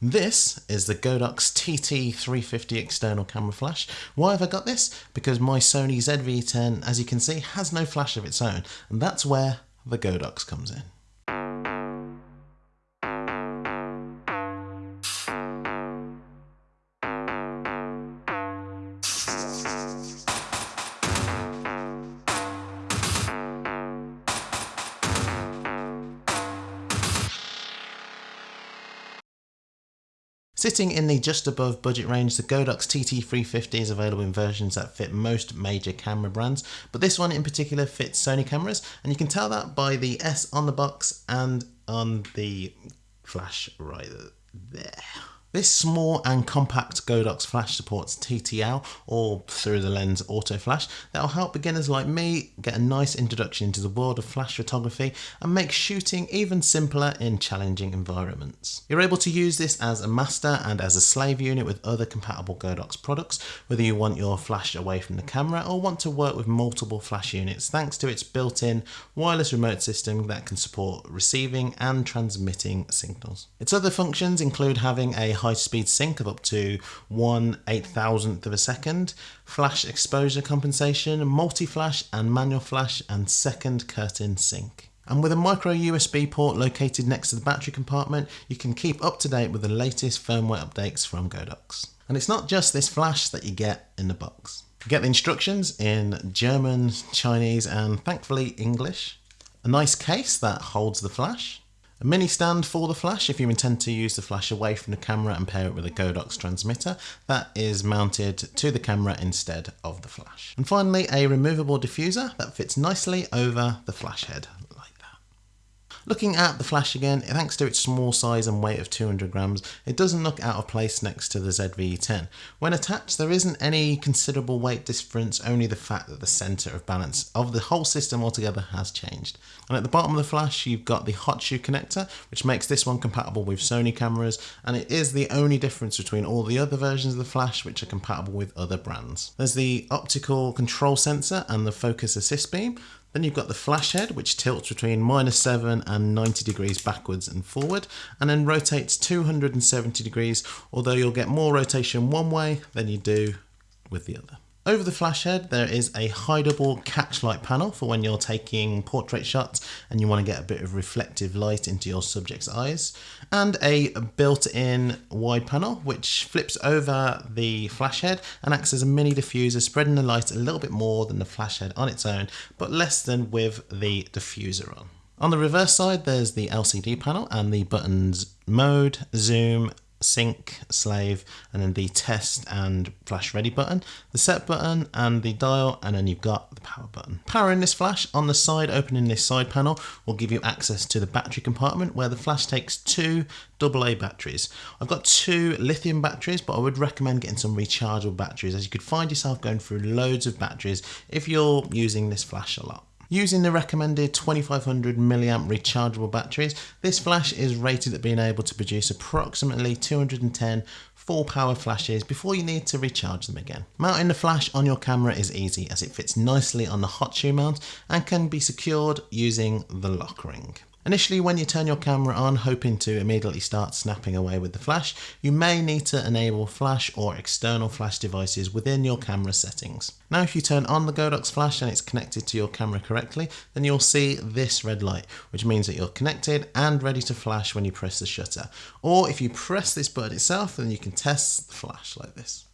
This is the Godox TT350 external camera flash. Why have I got this? Because my Sony ZV-10, as you can see, has no flash of its own, and that's where the Godox comes in. Sitting in the just above budget range, the Godox TT350 is available in versions that fit most major camera brands, but this one in particular fits Sony cameras, and you can tell that by the S on the box and on the flash right there. This small and compact Godox flash supports TTL or through the lens auto flash that will help beginners like me get a nice introduction into the world of flash photography and make shooting even simpler in challenging environments. You're able to use this as a master and as a slave unit with other compatible Godox products, whether you want your flash away from the camera or want to work with multiple flash units thanks to its built-in wireless remote system that can support receiving and transmitting signals. Its other functions include having a high speed sync of up to 1 8000th of a second, flash exposure compensation, multi-flash and manual flash and second curtain sync. And with a micro USB port located next to the battery compartment, you can keep up to date with the latest firmware updates from Godox. And it's not just this flash that you get in the box. You get the instructions in German, Chinese and thankfully English. A nice case that holds the flash, a mini stand for the flash if you intend to use the flash away from the camera and pair it with a Godox transmitter that is mounted to the camera instead of the flash. And finally a removable diffuser that fits nicely over the flash head Looking at the flash again, thanks to its small size and weight of 200 grams, it doesn't look out of place next to the ZV-10. When attached, there isn't any considerable weight difference, only the fact that the center of balance of the whole system altogether has changed. And at the bottom of the flash, you've got the hot shoe connector, which makes this one compatible with Sony cameras, and it is the only difference between all the other versions of the flash which are compatible with other brands. There's the optical control sensor and the focus assist beam, then you've got the flash head, which tilts between minus 7 and 90 degrees backwards and forward, and then rotates 270 degrees, although you'll get more rotation one way than you do with the other. Over the flash head, there is a hideable catch light panel for when you're taking portrait shots and you want to get a bit of reflective light into your subject's eyes, and a built-in wide panel which flips over the flash head and acts as a mini diffuser, spreading the light a little bit more than the flash head on its own, but less than with the diffuser on. On the reverse side, there's the LCD panel and the buttons mode, zoom, sync, slave, and then the test and flash ready button, the set button and the dial, and then you've got the power button. Powering this flash on the side, opening this side panel will give you access to the battery compartment where the flash takes two AA batteries. I've got two lithium batteries, but I would recommend getting some rechargeable batteries as you could find yourself going through loads of batteries if you're using this flash a lot. Using the recommended 2500 milliamp rechargeable batteries, this flash is rated at being able to produce approximately 210 full power flashes before you need to recharge them again. Mounting the flash on your camera is easy as it fits nicely on the hot shoe mount and can be secured using the lock ring. Initially when you turn your camera on hoping to immediately start snapping away with the flash, you may need to enable flash or external flash devices within your camera settings. Now if you turn on the Godox flash and it's connected to your camera correctly, then you'll see this red light, which means that you're connected and ready to flash when you press the shutter. Or if you press this button itself, then you can test the flash like this.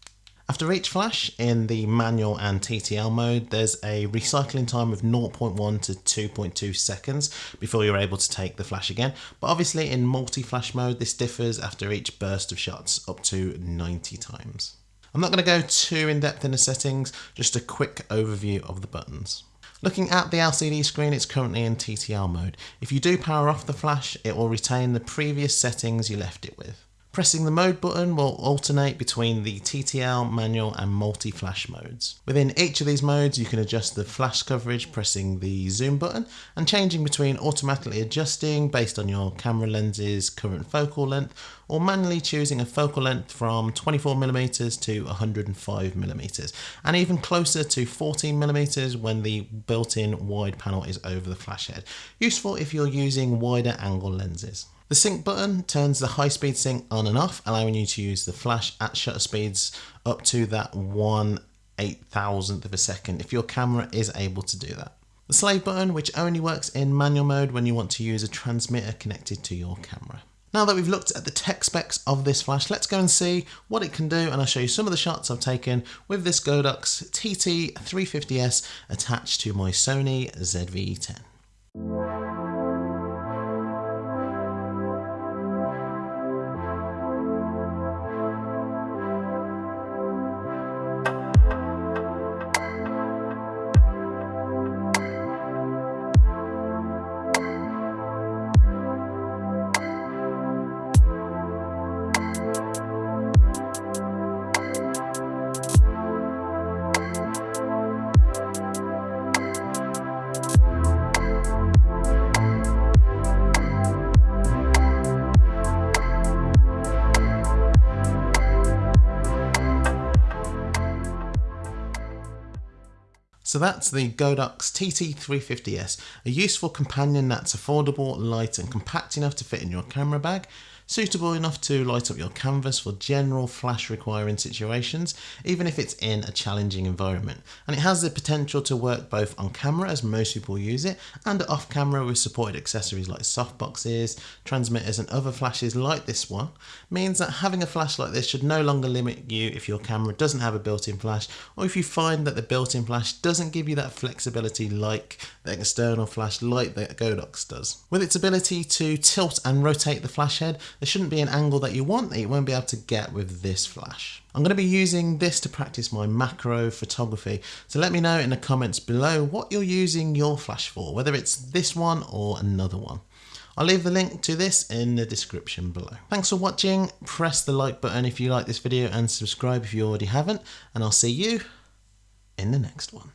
After each flash in the manual and TTL mode, there's a recycling time of 0.1 to 2.2 seconds before you're able to take the flash again. But obviously in multi-flash mode, this differs after each burst of shots up to 90 times. I'm not going to go too in depth in the settings, just a quick overview of the buttons. Looking at the LCD screen, it's currently in TTL mode. If you do power off the flash, it will retain the previous settings you left it with. Pressing the mode button will alternate between the TTL, manual and multi-flash modes. Within each of these modes you can adjust the flash coverage pressing the zoom button and changing between automatically adjusting based on your camera lens's current focal length or manually choosing a focal length from 24mm to 105mm and even closer to 14mm when the built-in wide panel is over the flash head. Useful if you're using wider angle lenses. The sync button turns the high speed sync on and off, allowing you to use the flash at shutter speeds up to that one eight thousandth of a second if your camera is able to do that. The slave button, which only works in manual mode when you want to use a transmitter connected to your camera. Now that we've looked at the tech specs of this flash, let's go and see what it can do and I'll show you some of the shots I've taken with this Godox TT350S attached to my Sony ZV-10. So that's the Godox TT350S, a useful companion that's affordable, light and compact enough to fit in your camera bag, suitable enough to light up your canvas for general flash requiring situations, even if it's in a challenging environment. And it has the potential to work both on camera, as most people use it, and off camera with supported accessories like softboxes, transmitters, and other flashes like this one, means that having a flash like this should no longer limit you if your camera doesn't have a built-in flash, or if you find that the built-in flash doesn't give you that flexibility like the external flash like the Godox does. With its ability to tilt and rotate the flash head, there shouldn't be an angle that you want that you won't be able to get with this flash. I'm going to be using this to practice my macro photography, so let me know in the comments below what you're using your flash for, whether it's this one or another one. I'll leave the link to this in the description below. Thanks for watching, press the like button if you like this video and subscribe if you already haven't, and I'll see you in the next one.